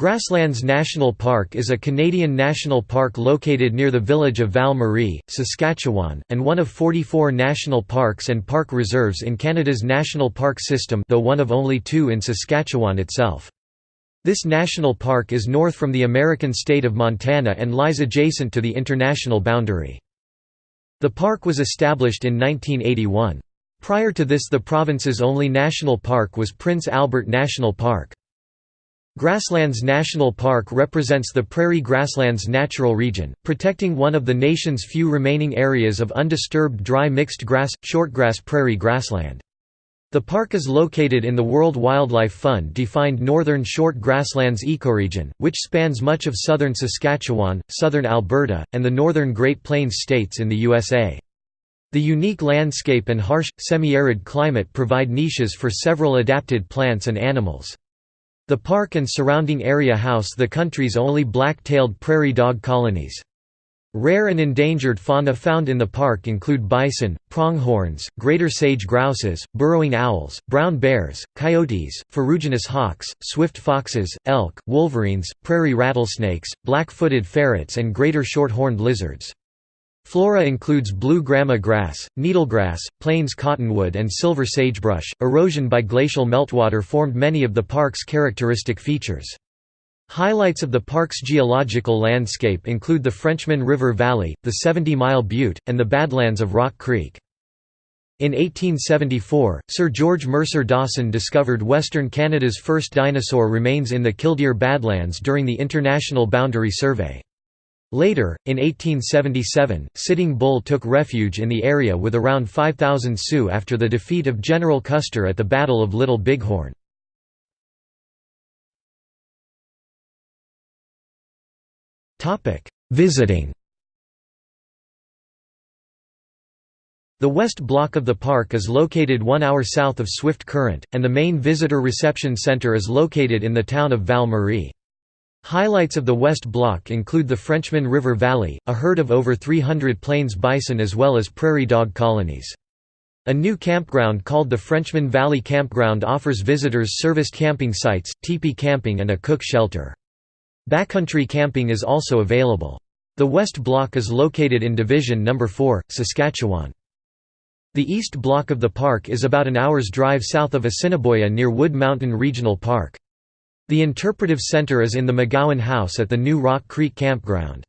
Grasslands National Park is a Canadian national park located near the village of Val-Marie, Saskatchewan, and one of 44 national parks and park reserves in Canada's national park system though one of only two in Saskatchewan itself. This national park is north from the American state of Montana and lies adjacent to the international boundary. The park was established in 1981. Prior to this the province's only national park was Prince Albert National Park. Grasslands National Park represents the prairie grasslands natural region, protecting one of the nation's few remaining areas of undisturbed dry mixed grass, shortgrass prairie grassland. The park is located in the World Wildlife Fund defined northern short grasslands ecoregion, which spans much of southern Saskatchewan, southern Alberta, and the northern Great Plains states in the USA. The unique landscape and harsh, semi-arid climate provide niches for several adapted plants and animals. The park and surrounding area house the country's only black-tailed prairie dog colonies. Rare and endangered fauna found in the park include bison, pronghorns, greater sage grouses, burrowing owls, brown bears, coyotes, ferruginous hawks, swift foxes, elk, wolverines, prairie rattlesnakes, black-footed ferrets and greater short-horned lizards. Flora includes blue grama grass, needlegrass, plains cottonwood and silver sagebrush. Erosion by glacial meltwater formed many of the park's characteristic features. Highlights of the park's geological landscape include the Frenchman River Valley, the 70 Mile Butte, and the Badlands of Rock Creek. In 1874, Sir George Mercer Dawson discovered Western Canada's first dinosaur remains in the Killdeer Badlands during the International Boundary Survey. Later, in 1877, Sitting Bull took refuge in the area with around 5,000 Sioux after the defeat of General Custer at the Battle of Little Bighorn. Visiting The west block of the park is located one hour south of Swift Current, and the main visitor reception center is located in the town of Val-Marie. Highlights of the West Block include the Frenchman River Valley, a herd of over 300 plains bison as well as prairie dog colonies. A new campground called the Frenchman Valley Campground offers visitors serviced camping sites, teepee camping and a cook shelter. Backcountry camping is also available. The West Block is located in Division No. 4, Saskatchewan. The East Block of the park is about an hour's drive south of Assiniboia near Wood Mountain Regional Park. The interpretive center is in the McGowan House at the new Rock Creek Campground.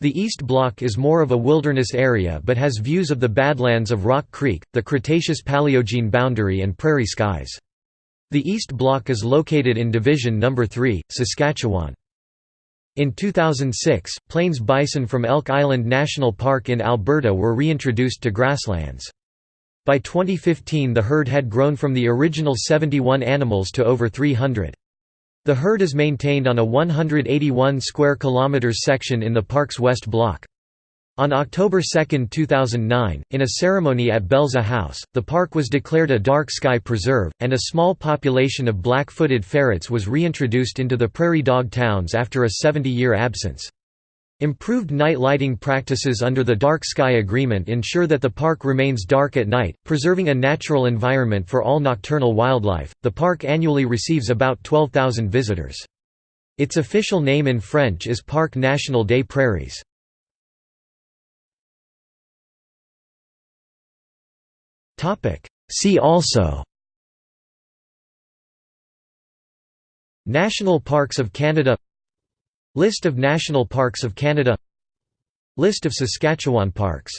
The East Block is more of a wilderness area but has views of the Badlands of Rock Creek, the Cretaceous-Paleogene boundary and prairie skies. The East Block is located in Division No. 3, Saskatchewan. In 2006, plains bison from Elk Island National Park in Alberta were reintroduced to grasslands. By 2015 the herd had grown from the original 71 animals to over 300. The herd is maintained on a 181 square kilometers section in the park's west block. On October 2, 2009, in a ceremony at Belza House, the park was declared a dark sky preserve, and a small population of black-footed ferrets was reintroduced into the prairie dog towns after a 70-year absence. Improved night lighting practices under the Dark Sky Agreement ensure that the park remains dark at night, preserving a natural environment for all nocturnal wildlife. The park annually receives about 12,000 visitors. Its official name in French is Parc National des Prairies. See also National Parks of Canada List of National Parks of Canada. List of Saskatchewan parks